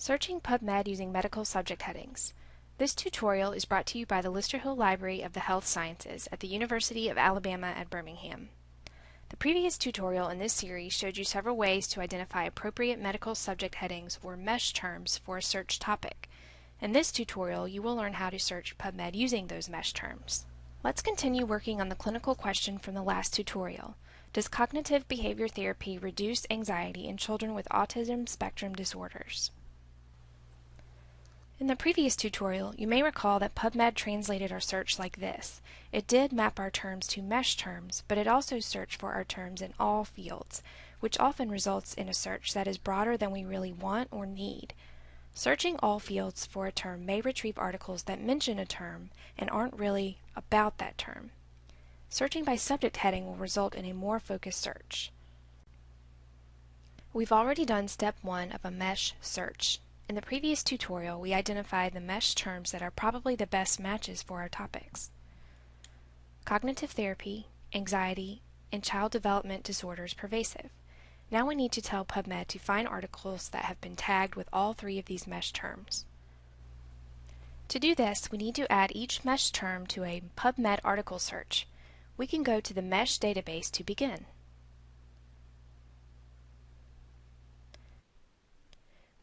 Searching PubMed using medical subject headings. This tutorial is brought to you by the Lister Hill Library of the Health Sciences at the University of Alabama at Birmingham. The previous tutorial in this series showed you several ways to identify appropriate medical subject headings or MESH terms for a search topic. In this tutorial, you will learn how to search PubMed using those MESH terms. Let's continue working on the clinical question from the last tutorial. Does cognitive behavior therapy reduce anxiety in children with autism spectrum disorders? In the previous tutorial, you may recall that PubMed translated our search like this. It did map our terms to MESH terms, but it also searched for our terms in all fields, which often results in a search that is broader than we really want or need. Searching all fields for a term may retrieve articles that mention a term and aren't really about that term. Searching by subject heading will result in a more focused search. We've already done step one of a mesh search. In the previous tutorial, we identified the mesh terms that are probably the best matches for our topics. Cognitive therapy, anxiety, and child development disorders pervasive. Now we need to tell PubMed to find articles that have been tagged with all three of these mesh terms. To do this, we need to add each mesh term to a PubMed article search. We can go to the mesh database to begin.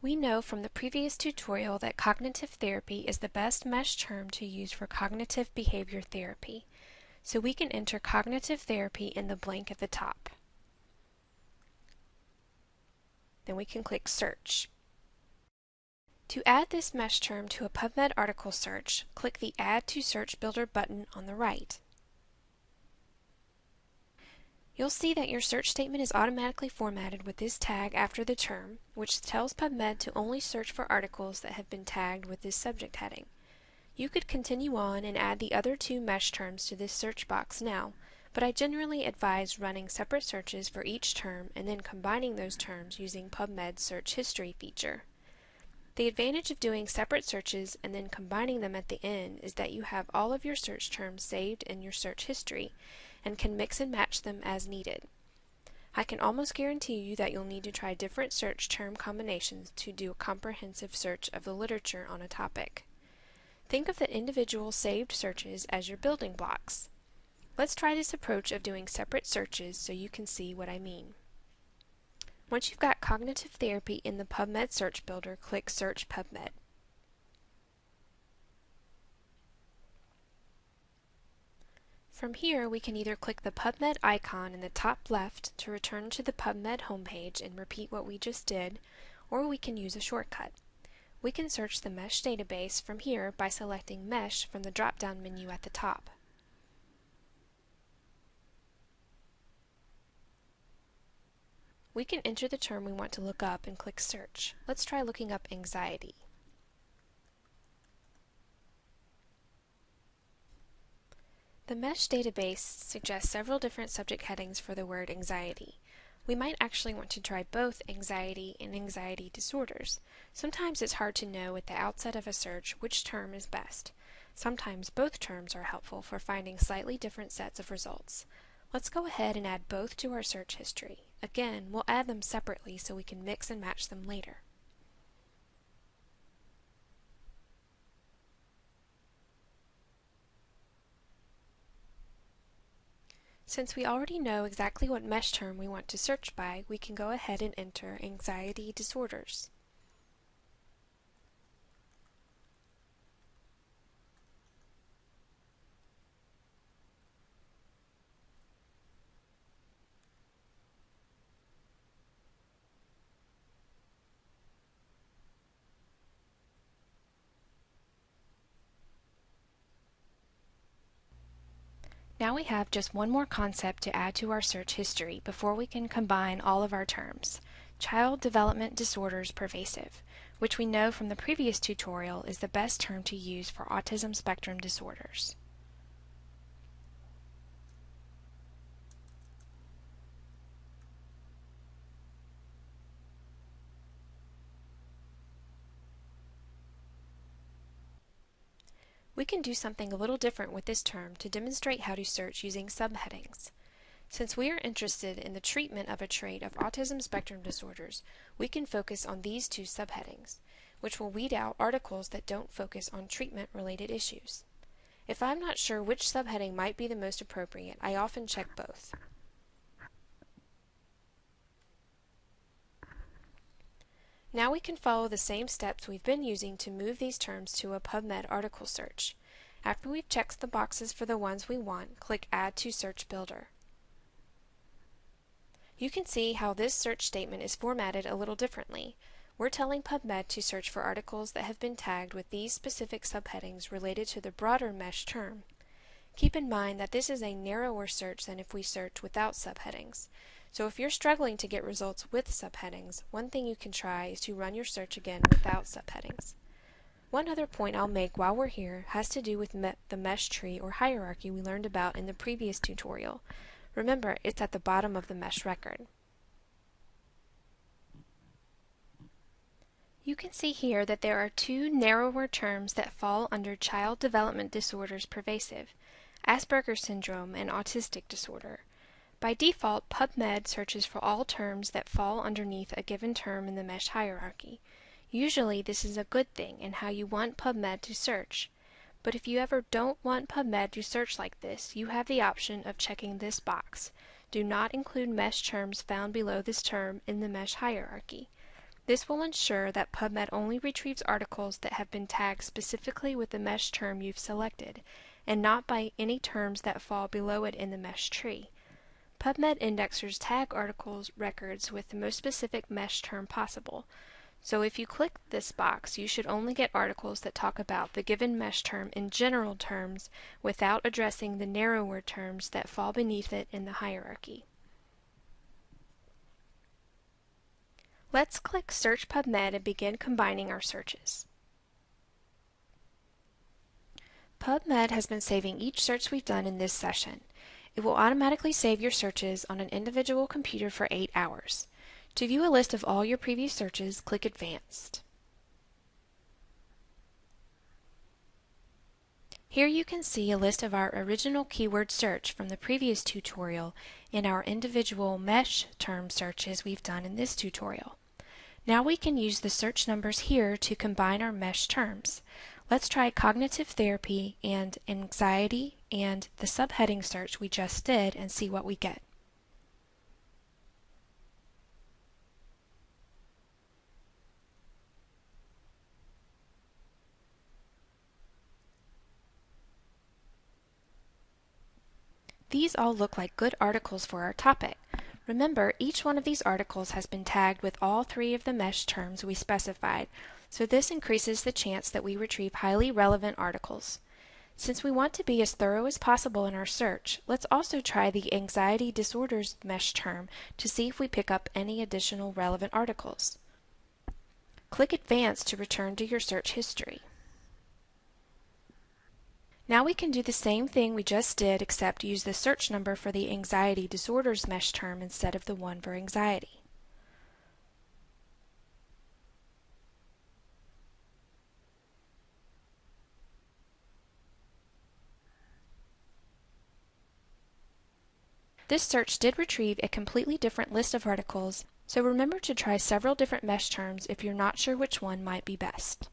We know from the previous tutorial that cognitive therapy is the best mesh term to use for cognitive behavior therapy, so we can enter cognitive therapy in the blank at the top. Then we can click Search. To add this mesh term to a PubMed article search, click the Add to Search Builder button on the right. You'll see that your search statement is automatically formatted with this tag after the term, which tells PubMed to only search for articles that have been tagged with this subject heading. You could continue on and add the other two mesh terms to this search box now, but I generally advise running separate searches for each term and then combining those terms using PubMed's Search History feature. The advantage of doing separate searches and then combining them at the end is that you have all of your search terms saved in your search history and can mix and match them as needed. I can almost guarantee you that you'll need to try different search term combinations to do a comprehensive search of the literature on a topic. Think of the individual saved searches as your building blocks. Let's try this approach of doing separate searches so you can see what I mean. Once you've got cognitive therapy in the PubMed search builder, click Search PubMed. From here, we can either click the PubMed icon in the top left to return to the PubMed homepage and repeat what we just did, or we can use a shortcut. We can search the MESH database from here by selecting MESH from the drop-down menu at the top. We can enter the term we want to look up and click Search. Let's try looking up anxiety. The MESH database suggests several different subject headings for the word anxiety. We might actually want to try both anxiety and anxiety disorders. Sometimes it's hard to know at the outset of a search which term is best. Sometimes both terms are helpful for finding slightly different sets of results. Let's go ahead and add both to our search history. Again, we'll add them separately so we can mix and match them later. Since we already know exactly what mesh term we want to search by, we can go ahead and enter anxiety disorders. Now we have just one more concept to add to our search history before we can combine all of our terms. Child Development Disorders Pervasive, which we know from the previous tutorial is the best term to use for autism spectrum disorders. We can do something a little different with this term to demonstrate how to search using subheadings. Since we are interested in the treatment of a trait of autism spectrum disorders, we can focus on these two subheadings. which will weed out articles that don't focus on treatment-related issues. If I'm not sure which subheading might be the most appropriate, I often check both. Now we can follow the same steps we've been using to move these terms to a PubMed article search. After we've checked the boxes for the ones we want, click Add to Search Builder. You can see how this search statement is formatted a little differently. We're telling PubMed to search for articles that have been tagged with these specific subheadings related to the broader MeSH term. Keep in mind that this is a narrower search than if we search without subheadings. So if you're struggling to get results with subheadings, one thing you can try is to run your search again without subheadings. One other point I'll make while we're here has to do with me the MeSH tree or hierarchy we learned about in the previous tutorial. Remember, it's at the bottom of the MeSH record. You can see here that there are two narrower terms that fall under child development disorders pervasive, Asperger's syndrome and autistic disorder. By default, PubMed searches for all terms that fall underneath a given term in the MeSH hierarchy. Usually this is a good thing and how you want PubMed to search. But if you ever don't want PubMed to search like this, you have the option of checking this box. Do not include MeSH terms found below this term in the MeSH hierarchy. This will ensure that PubMed only retrieves articles that have been tagged specifically with the MeSH term you've selected, and not by any terms that fall below it in the MeSH tree. PubMed indexers tag articles records with the most specific MeSH term possible. So if you click this box, you should only get articles that talk about the given MeSH term in general terms without addressing the narrower terms that fall beneath it in the hierarchy. Let's click Search PubMed and begin combining our searches. PubMed has been saving each search we've done in this session. It will automatically save your searches on an individual computer for 8 hours. To view a list of all your previous searches, click Advanced. Here you can see a list of our original keyword search from the previous tutorial and our individual MeSH term searches we've done in this tutorial. Now we can use the search numbers here to combine our MeSH terms. Let's try cognitive therapy and anxiety and the subheading search we just did and see what we get. These all look like good articles for our topic. Remember, each one of these articles has been tagged with all three of the MeSH terms we specified, so this increases the chance that we retrieve highly relevant articles. Since we want to be as thorough as possible in our search, let's also try the anxiety disorders MeSH term to see if we pick up any additional relevant articles. Click Advanced to return to your search history. Now we can do the same thing we just did except use the search number for the anxiety disorders MeSH term instead of the one for anxiety. This search did retrieve a completely different list of articles, so remember to try several different MeSH terms if you're not sure which one might be best.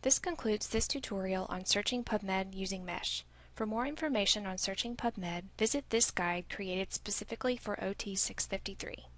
This concludes this tutorial on searching PubMed using MeSH. For more information on searching PubMed, visit this guide created specifically for OT 653.